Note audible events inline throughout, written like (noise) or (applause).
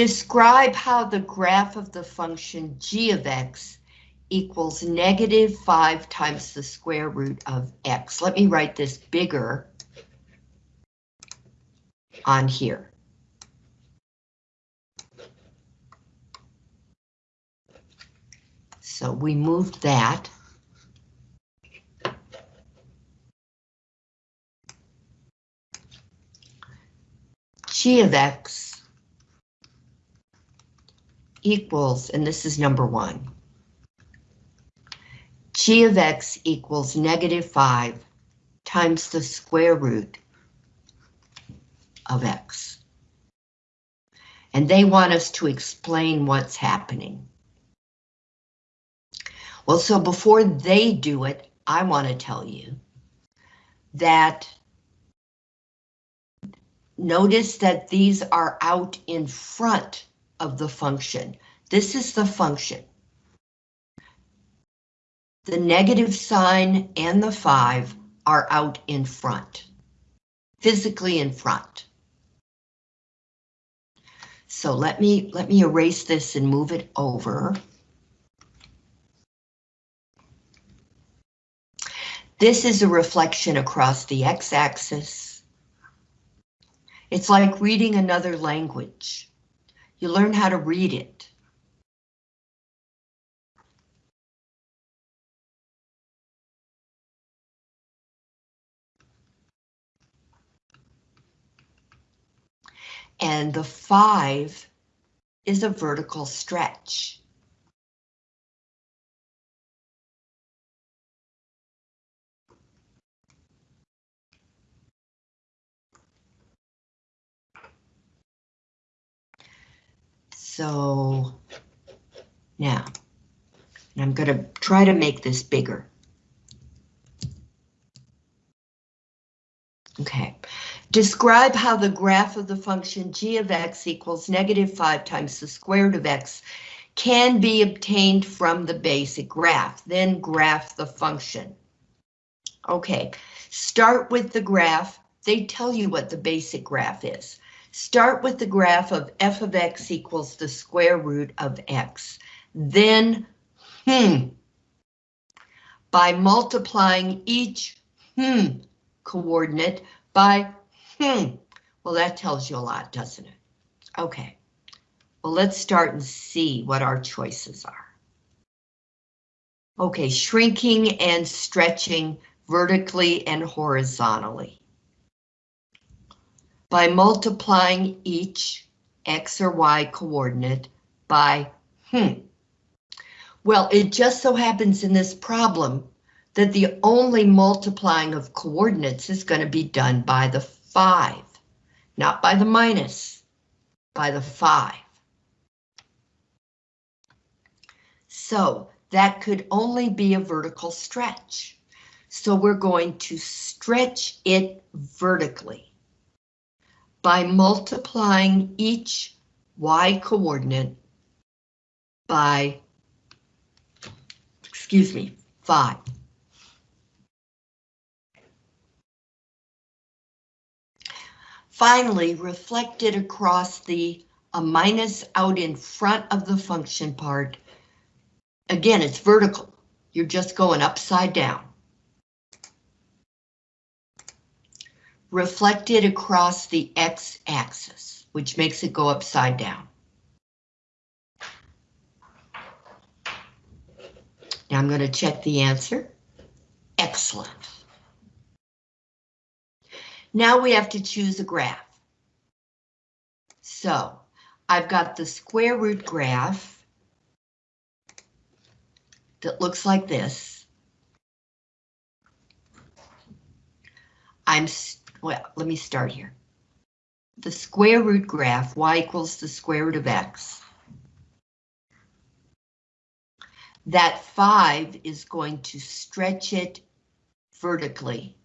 Describe how the graph of the function g of x equals negative 5 times the square root of x. Let me write this bigger on here. So we moved that. G of X equals, and this is number one, G of X equals negative five times the square root of X. And they want us to explain what's happening. Well, so before they do it, I want to tell you that notice that these are out in front of the function. This is the function. The negative sign and the 5 are out in front, physically in front. So let me let me erase this and move it over. This is a reflection across the x-axis. It's like reading another language. You learn how to read it. And the five is a vertical stretch. So now, and I'm going to try to make this bigger. Okay, describe how the graph of the function g of x equals negative 5 times the square root of x can be obtained from the basic graph, then graph the function. Okay, start with the graph. They tell you what the basic graph is. Start with the graph of f of x equals the square root of x. Then, hmm, by multiplying each hmm coordinate by hmm. Well, that tells you a lot, doesn't it? Okay. Well, let's start and see what our choices are. Okay, shrinking and stretching vertically and horizontally by multiplying each X or Y coordinate by hmm. Well, it just so happens in this problem that the only multiplying of coordinates is going to be done by the 5, not by the minus, by the 5. So that could only be a vertical stretch. So we're going to stretch it vertically by multiplying each y coordinate by, excuse me, 5. Finally, reflected across the a minus out in front of the function part. Again, it's vertical. You're just going upside down. Reflected across the x-axis, which makes it go upside down. Now I'm going to check the answer. Excellent. Now we have to choose a graph. So I've got the square root graph that looks like this. I'm well, let me start here. The square root graph, y equals the square root of x. That 5 is going to stretch it vertically.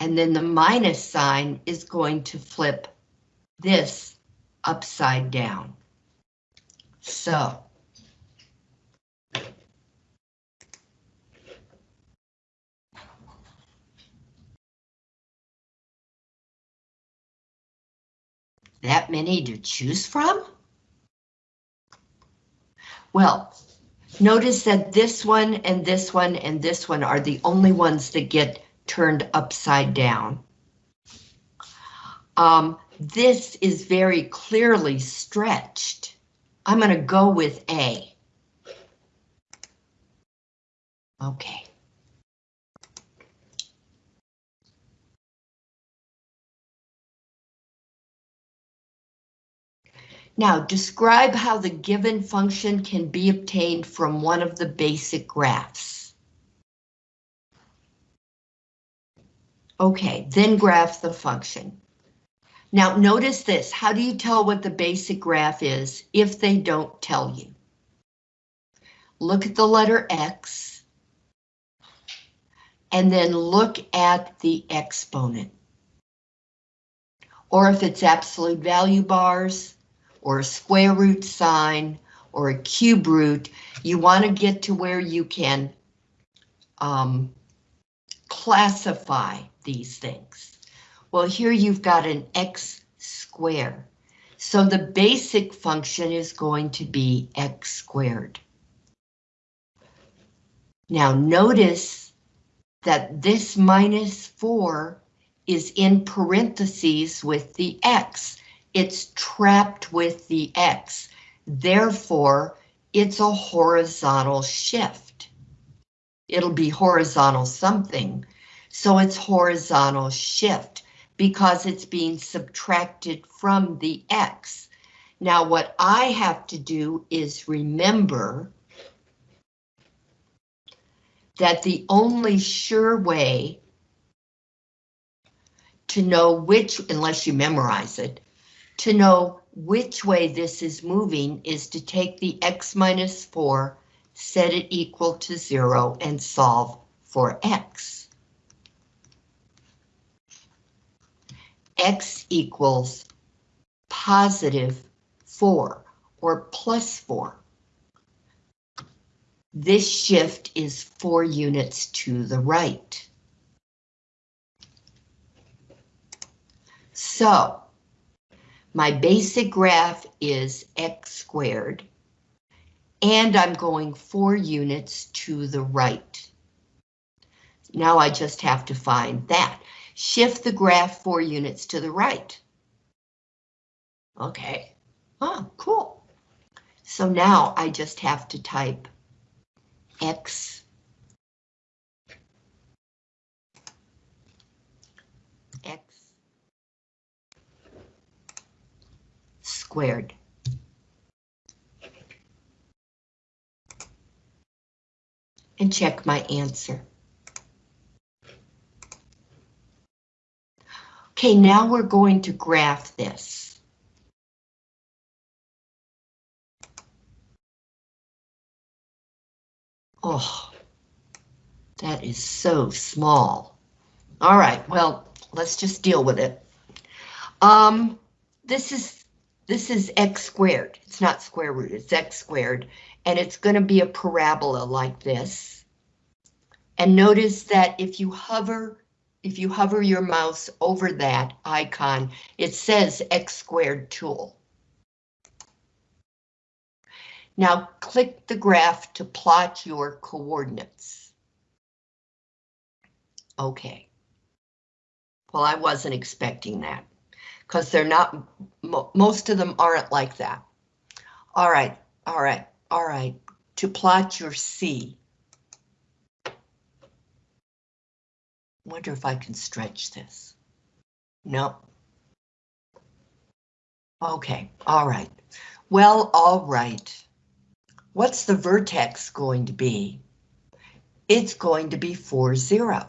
And then the minus sign is going to flip this upside down. So That many to choose from? Well, notice that this one and this one and this one are the only ones that get turned upside down. Um, this is very clearly stretched. I'm going to go with A. Okay. Now, describe how the given function can be obtained from one of the basic graphs. Okay, then graph the function. Now, notice this. How do you tell what the basic graph is if they don't tell you? Look at the letter X. And then look at the exponent. Or if it's absolute value bars, or a square root sign, or a cube root, you want to get to where you can um, classify these things. Well, here you've got an x squared. So the basic function is going to be x squared. Now notice that this minus 4 is in parentheses with the x it's trapped with the X. Therefore, it's a horizontal shift. It'll be horizontal something. So it's horizontal shift because it's being subtracted from the X. Now what I have to do is remember that the only sure way to know which, unless you memorize it, to know which way this is moving is to take the x minus 4, set it equal to 0, and solve for x. x equals positive 4, or plus 4. This shift is 4 units to the right. So, my basic graph is x squared, and I'm going four units to the right. Now I just have to find that. Shift the graph four units to the right. Okay, oh, cool. So now I just have to type x squared. And check my answer. Okay, now we're going to graph this. Oh, that is so small. All right, well, let's just deal with it. Um, this is this is x squared. It's not square root, it's x squared. And it's going to be a parabola like this. And notice that if you hover, if you hover your mouse over that icon, it says x squared tool. Now click the graph to plot your coordinates. Okay. Well, I wasn't expecting that because they're not, most of them aren't like that. All right, all right, all right. To plot your C. Wonder if I can stretch this. No. Okay, all right. Well, all right. What's the vertex going to be? It's going to be 4, 0.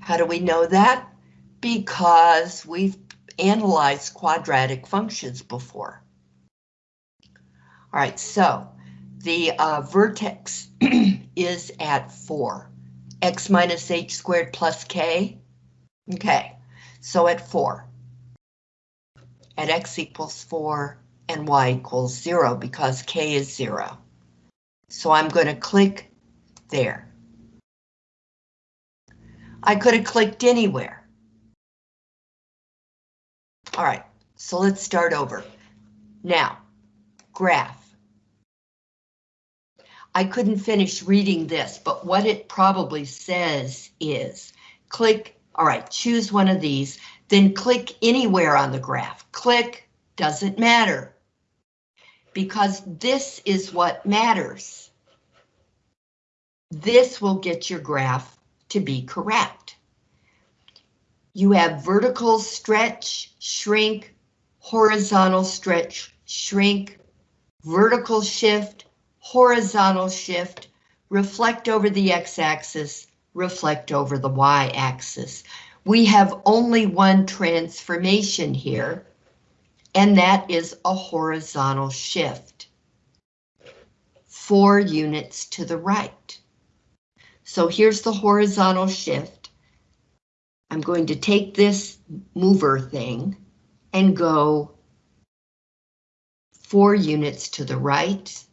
How do we know that? Because we've analyzed quadratic functions before. All right, so the uh, vertex (clears throat) is at 4. x minus h squared plus k. Okay, so at 4. At x equals 4 and y equals 0 because k is 0. So I'm going to click there. I could have clicked anywhere. All right, so let's start over. Now, graph. I couldn't finish reading this, but what it probably says is click, all right, choose one of these, then click anywhere on the graph. Click, doesn't matter. Because this is what matters. This will get your graph to be correct. You have vertical stretch, shrink, horizontal stretch, shrink, vertical shift, horizontal shift, reflect over the x-axis, reflect over the y-axis. We have only one transformation here, and that is a horizontal shift. Four units to the right. So here's the horizontal shift. I'm going to take this mover thing and go four units to the right,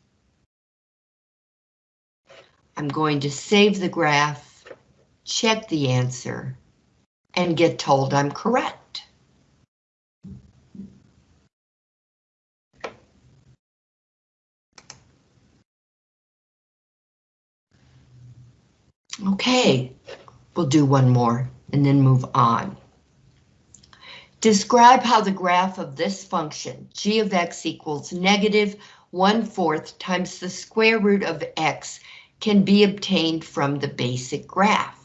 I'm going to save the graph, check the answer, and get told I'm correct. Okay, we'll do one more and then move on. Describe how the graph of this function, g of x equals negative 1 fourth times the square root of x can be obtained from the basic graph.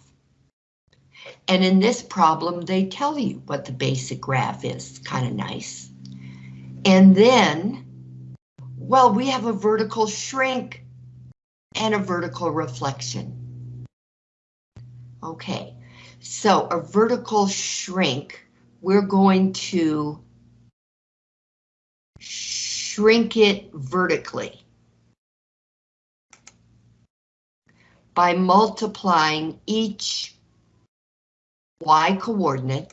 And in this problem, they tell you what the basic graph is, kind of nice. And then, well, we have a vertical shrink and a vertical reflection. Okay, so a vertical shrink, we're going to shrink it vertically. by multiplying each y coordinate.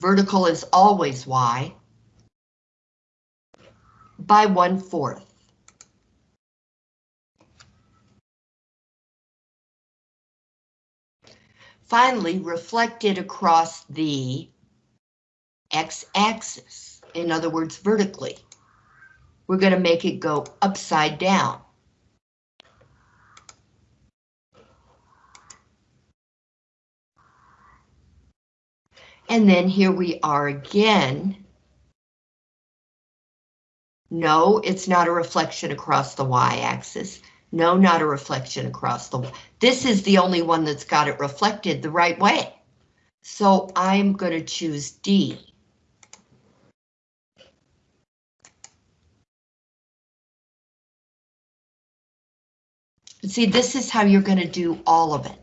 Vertical is always y. By one fourth. Finally, reflect it across the x-axis, in other words, vertically. We're going to make it go upside down. And then here we are again. No, it's not a reflection across the y-axis. No, not a reflection across the... This is the only one that's got it reflected the right way. So I'm going to choose D. See, this is how you're going to do all of it.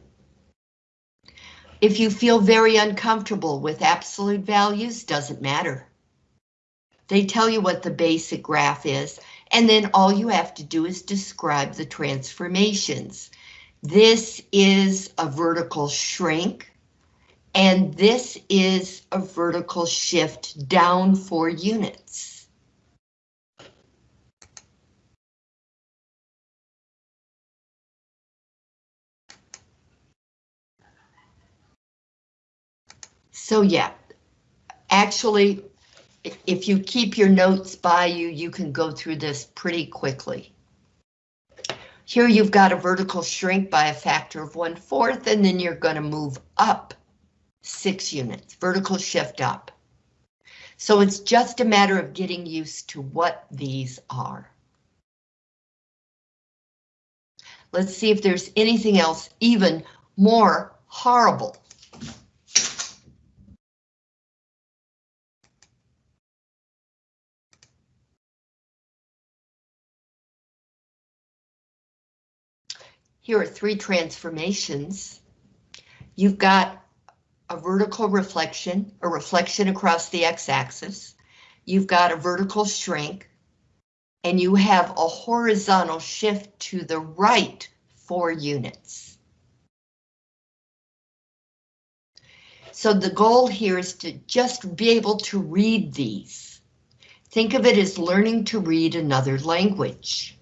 If you feel very uncomfortable with absolute values, doesn't matter. They tell you what the basic graph is, and then all you have to do is describe the transformations. This is a vertical shrink, and this is a vertical shift down four units. So yeah, actually, if you keep your notes by you, you can go through this pretty quickly. Here you've got a vertical shrink by a factor of one fourth, and then you're going to move up six units, vertical shift up. So it's just a matter of getting used to what these are. Let's see if there's anything else even more horrible Here are three transformations. You've got a vertical reflection, a reflection across the x-axis. You've got a vertical shrink, and you have a horizontal shift to the right four units. So the goal here is to just be able to read these. Think of it as learning to read another language.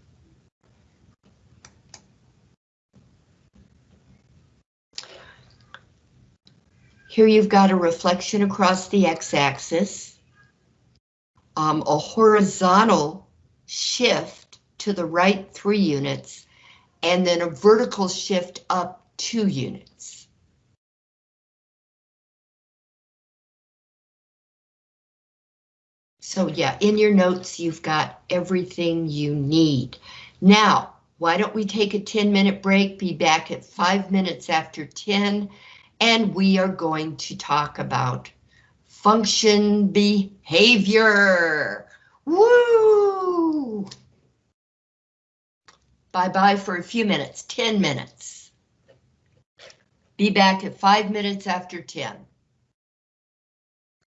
Here you've got a reflection across the x-axis. um, a horizontal shift to the right three units, and then a vertical shift up two units. So yeah, in your notes, you've got everything you need. Now, why don't we take a 10 minute break, be back at five minutes after 10, and we are going to talk about function behavior. Woo! Bye-bye for a few minutes, 10 minutes. Be back at five minutes after 10.